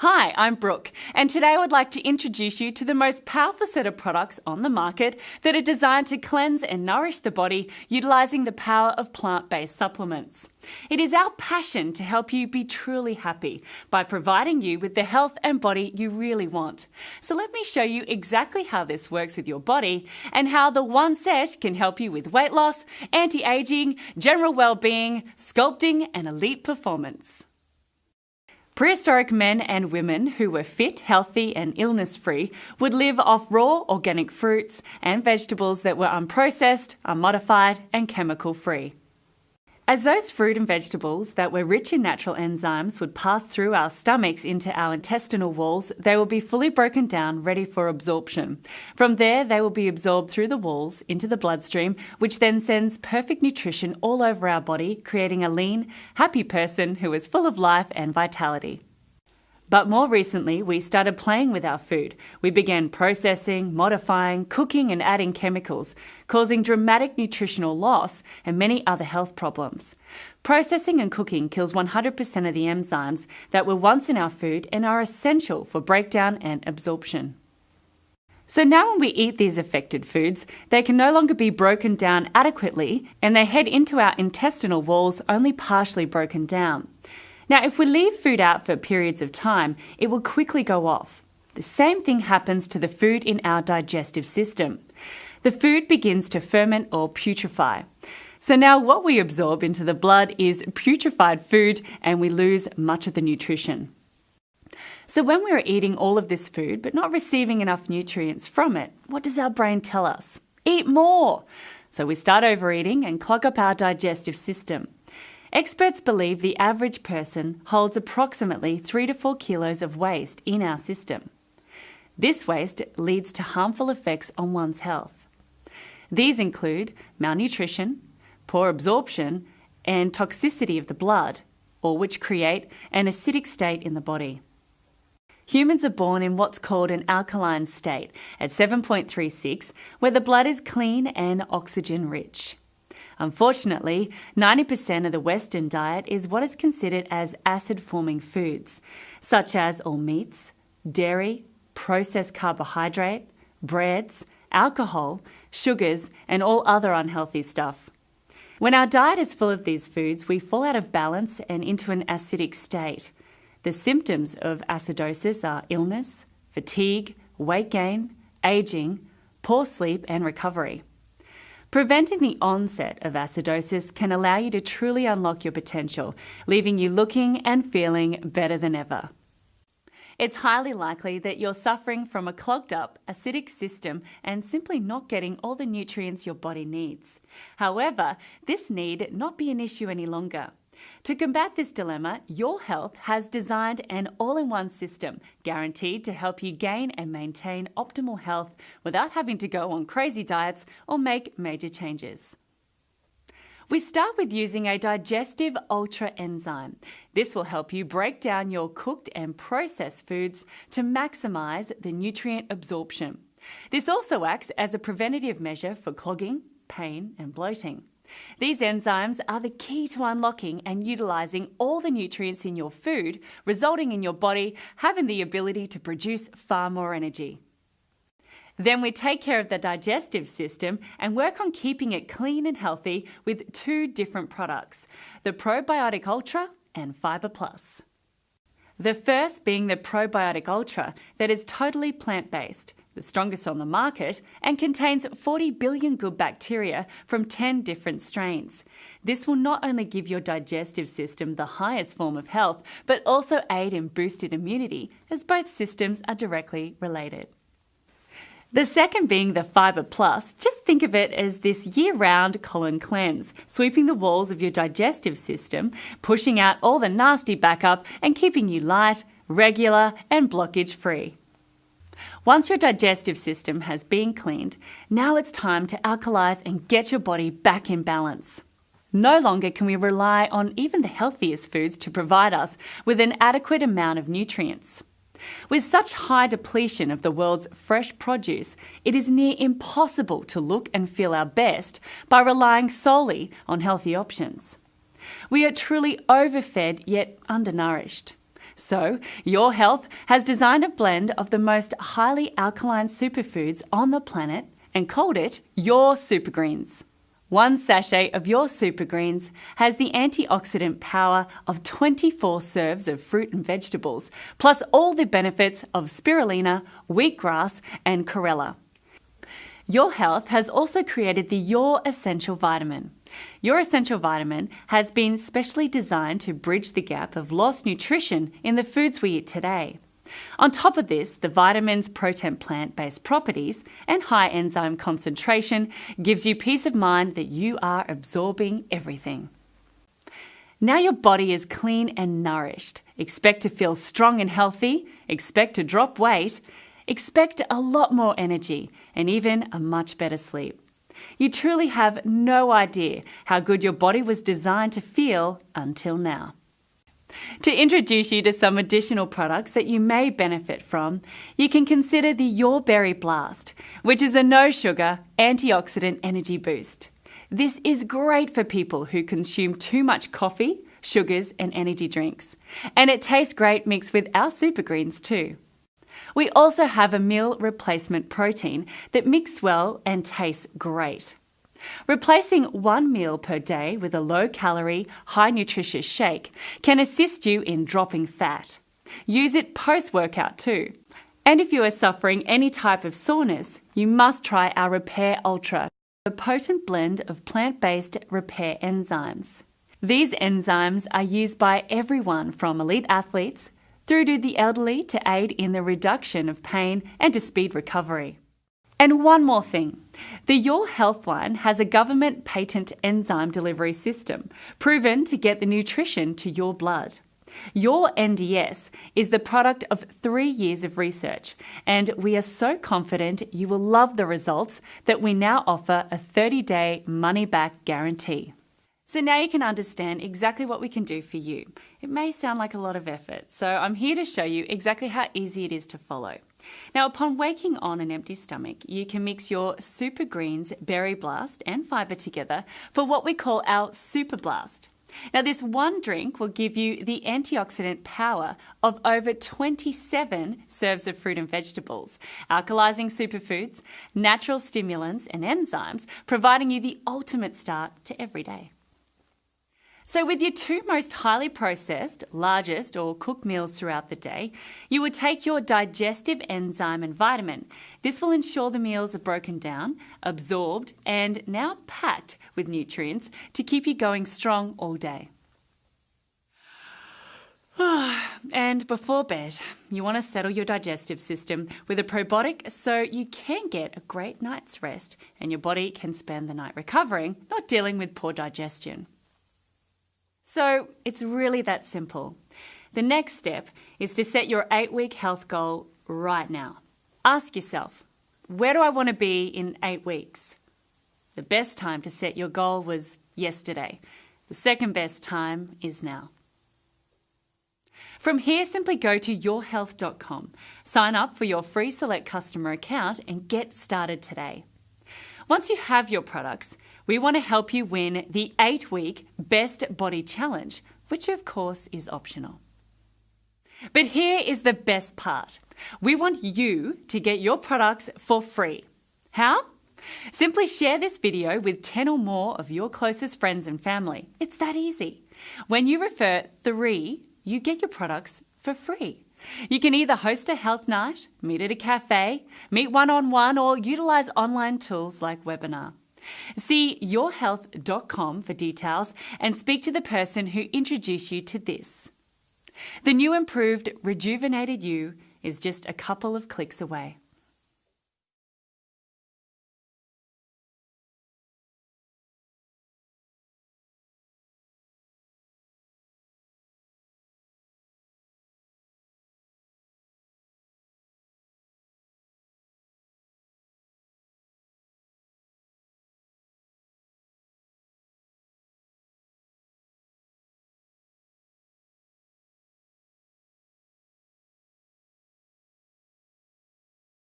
Hi, I'm Brooke, and today I would like to introduce you to the most powerful set of products on the market that are designed to cleanse and nourish the body utilising the power of plant based supplements. It is our passion to help you be truly happy by providing you with the health and body you really want. So, let me show you exactly how this works with your body and how the one set can help you with weight loss, anti aging, general well being, sculpting, and elite performance. Prehistoric men and women who were fit, healthy, and illness free would live off raw organic fruits and vegetables that were unprocessed, unmodified, and chemical free. As those fruit and vegetables that were rich in natural enzymes would pass through our stomachs into our intestinal walls, they will be fully broken down, ready for absorption. From there, they will be absorbed through the walls into the bloodstream, which then sends perfect nutrition all over our body, creating a lean, happy person who is full of life and vitality. But more recently, we started playing with our food. We began processing, modifying, cooking, and adding chemicals, causing dramatic nutritional loss and many other health problems. Processing and cooking kills 100% of the enzymes that were once in our food and are essential for breakdown and absorption. So now, when we eat these affected foods, they can no longer be broken down adequately and they head into our intestinal walls only partially broken down. Now, if we leave food out for periods of time, it will quickly go off. The same thing happens to the food in our digestive system. The food begins to ferment or putrefy. So now what we absorb into the blood is putrefied food and we lose much of the nutrition. So when we're eating all of this food but not receiving enough nutrients from it, what does our brain tell us? Eat more! So we start overeating and clog up our digestive system. Experts believe the average person holds approximately 3 to 4 kilos of waste in our system. This waste leads to harmful effects on one's health. These include malnutrition, poor absorption, and toxicity of the blood, all which create an acidic state in the body. Humans are born in what's called an alkaline state at 7.36, where the blood is clean and oxygen rich. Unfortunately, 90% of the Western diet is what is considered as acid forming foods, such as all meats, dairy, processed carbohydrate, breads, alcohol, sugars, and all other unhealthy stuff. When our diet is full of these foods, we fall out of balance and into an acidic state. The symptoms of acidosis are illness, fatigue, weight gain, aging, poor sleep, and recovery. Preventing the onset of acidosis can allow you to truly unlock your potential, leaving you looking and feeling better than ever. It's highly likely that you're suffering from a clogged up, acidic system and simply not getting all the nutrients your body needs. However, this need not be an issue any longer. To combat this dilemma, Your Health has designed an all in one system guaranteed to help you gain and maintain optimal health without having to go on crazy diets or make major changes. We start with using a digestive ultra enzyme. This will help you break down your cooked and processed foods to maximize the nutrient absorption. This also acts as a preventative measure for clogging, pain, and bloating. These enzymes are the key to unlocking and utilising all the nutrients in your food, resulting in your body having the ability to produce far more energy. Then we take care of the digestive system and work on keeping it clean and healthy with two different products the Probiotic Ultra and Fibre Plus. The first being the Probiotic Ultra, that is totally plant based the strongest on the market, and contains 40 billion good bacteria from 10 different strains. This will not only give your digestive system the highest form of health, but also aid in boosted immunity, as both systems are directly related. The second being the Fibre Plus, just think of it as this year round colon cleanse, sweeping the walls of your digestive system, pushing out all the nasty backup, and keeping you light, regular, and blockage free. Once your digestive system has been cleaned, now it's time to alkalize and get your body back in balance. No longer can we rely on even the healthiest foods to provide us with an adequate amount of nutrients. With such high depletion of the world's fresh produce, it is near impossible to look and feel our best by relying solely on healthy options. We are truly overfed yet undernourished. So, Your Health has designed a blend of the most highly alkaline superfoods on the planet and called it Your Super Greens. One sachet of your Super Greens has the antioxidant power of 24 serves of fruit and vegetables, plus all the benefits of spirulina, wheatgrass, and chlorella. Your Health has also created the Your Essential Vitamin. Your Essential Vitamin has been specially designed to bridge the gap of lost nutrition in the foods we eat today. On top of this, the vitamin's potent plant-based properties and high enzyme concentration gives you peace of mind that you are absorbing everything. Now your body is clean and nourished. Expect to feel strong and healthy, expect to drop weight, expect a lot more energy, and even a much better sleep. You truly have no idea how good your body was designed to feel until now. To introduce you to some additional products that you may benefit from, you can consider the Your Berry Blast, which is a no sugar antioxidant energy boost. This is great for people who consume too much coffee, sugars, and energy drinks. And it tastes great mixed with our super greens too. We also have a meal replacement protein that mixes well and tastes great. Replacing one meal per day with a low calorie, high nutritious shake can assist you in dropping fat. Use it post workout too. And if you are suffering any type of soreness, you must try our Repair Ultra, a potent blend of plant based repair enzymes. These enzymes are used by everyone from elite athletes through to the elderly to aid in the reduction of pain and to speed recovery. And one more thing the Your Health line has a government patent enzyme delivery system proven to get the nutrition to your blood. Your NDS is the product of three years of research, and we are so confident you will love the results that we now offer a 30 day money back guarantee. So now you can understand exactly what we can do for you. It may sound like a lot of effort, so I'm here to show you exactly how easy it is to follow. Now, upon waking on an empty stomach, you can mix your Super Greens Berry Blast and fibre together for what we call our Super Blast. Now, this one drink will give you the antioxidant power of over 27 serves of fruit and vegetables, alkalizing superfoods, natural stimulants, and enzymes, providing you the ultimate start to every day. So, with your two most highly processed, largest, or cooked meals throughout the day, you would take your digestive enzyme and vitamin. This will ensure the meals are broken down, absorbed, and now packed with nutrients to keep you going strong all day. and before bed, you want to settle your digestive system with a probiotic so you can get a great night's rest and your body can spend the night recovering, not dealing with poor digestion. So it's really that simple. The next step is to set your eight week health goal right now. Ask yourself, where do I want to be in eight weeks? The best time to set your goal was yesterday. The second best time is now. From here, simply go to yourhealth.com, sign up for your free Select customer account, and get started today. Once you have your products, we want to help you win the eight week Best Body Challenge, which of course is optional. But here is the best part we want you to get your products for free. How? Simply share this video with 10 or more of your closest friends and family. It's that easy. When you refer three, you get your products for free. You can either host a health night, meet at a cafe, meet one on one, or utilize online tools like Webinar. See yourhealth.com for details and speak to the person who introduced you to this. The new improved Rejuvenated You is just a couple of clicks away.